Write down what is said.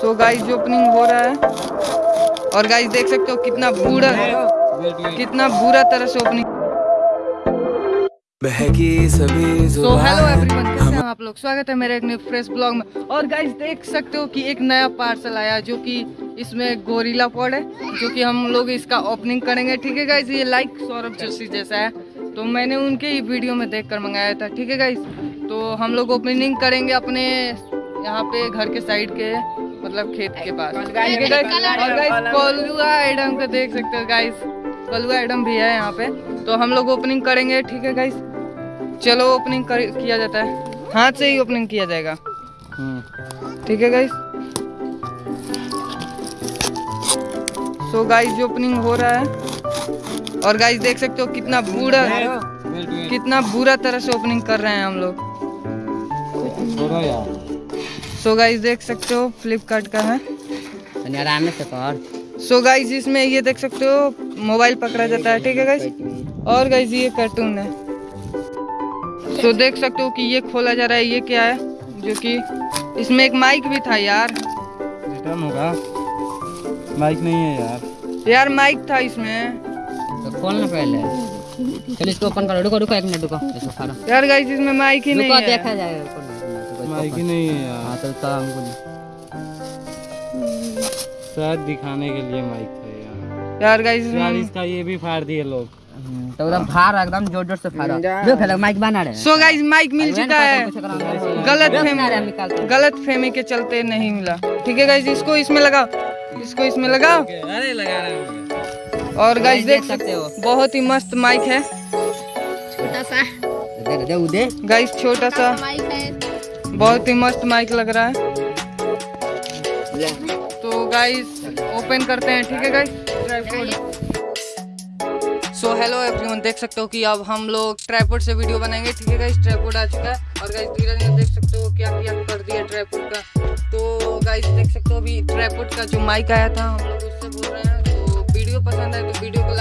सो guys जो opening हो रहा है और गाइस देख सकते हो कितना बुरा कितना बुरा तरह से ओपनिंग बहकी सभी सो हेलो एवरीवन कैसे हैं आप लोग? स्वागत है मेरे एक फ्रेश ब्लॉग में। और गाइस देख सकते हो कि एक नया पार्सल आया जो कि इसमें गोरिल्ला पॉड है जो कि हम लोग इसका ओपनिंग करेंगे। ठीक है गाइस ये लाइक सौरभ जोशी जैसा है। तो मैंने उनके ही वीडियो में देख कर मंगाया था। ठीक है गाइस तो हम लोग ओपनिंग करेंगे अपने यहाँ पे घर के साइड के। मतलब खेत के पास। और गाइस कोलुआ आइटम को देख सकते हो गाइस कोलुआ आइटम भी है यहाँ पे। तो हम लोग ओपनिंग करेंगे ठीक है गाइस चलो ओपनिंग कर किया जाता है। हाथ से ही ओपनिंग किया जाएगा। ठीक है गाइस सो गाइस जो ओपनिंग हो रहा है और गाइस देख सकते हो कितना बुरा कितना बुरा तरह से ओपनिंग कर रहे हैं हम लोग। सो गाइस देख सकते हो फ्लिपकार्ट का है। आराम से कर सो गाइस इसमें ये देख सकते हो मोबाइल पकड़ा जाता है ठीक है गाइस और गाइस ये कार्टून है। सो देख सकते हो कि ये खोला जा रहा है ये क्या है? जो कि इसमें एक माइक भी था यार। रिटर्न होगा। माइक नहीं है यार। यार माइक था इसमें। तो खोल ना पहले। चल इसको ओपन करो। रुको रुको एक मिनट रुको। इसको यार गाइस इसमें माइक ही नहीं है। देखा जाएगा माइक ही नहीं है यार। हाँ तो तो हमको शायद दिखाने के लिए माइक था यार। यार गाइस यार इसका ये भी फाड़ दिए लोग। हम्म, तो एकदम फाड़ एकदम ज़ोर ज़ोर से फाड़ो। जो। फैला माइक बना रहे सो गाइस माइक मिल चुका है। गलत फहमी गलत फहमी के चलते नहीं मिला। ठीक है गाइस इसको इसमें लगाओ। इसको इसमें लगाओ। अरे लगा रहे हैं और गाइस देख देख सकते हो। बहुत ही मस्त माइक है। दे दे उदे गाइस छोटा सा। बहुत ही मस्त माइक लग रहा है। तो गाइस ओपन करते हैं ठीक है गाइस सो हेलो एवरीवन देख सकते हो कि अब हम लोग ट्राईपोड से वीडियो बनाएँगे ठीक है गाइस ट्राईपोड आ चुका है। और गाइस धीरज ने देख सकते हो क्या क्या कर दिया ट्राईपोड का। तो गाइस देख सकते हो अभी ट्राईपोड का जो माइक आया था हम लोग उससे बोल रहे हैं तो वीडियो पसंद आए तो वीडियो को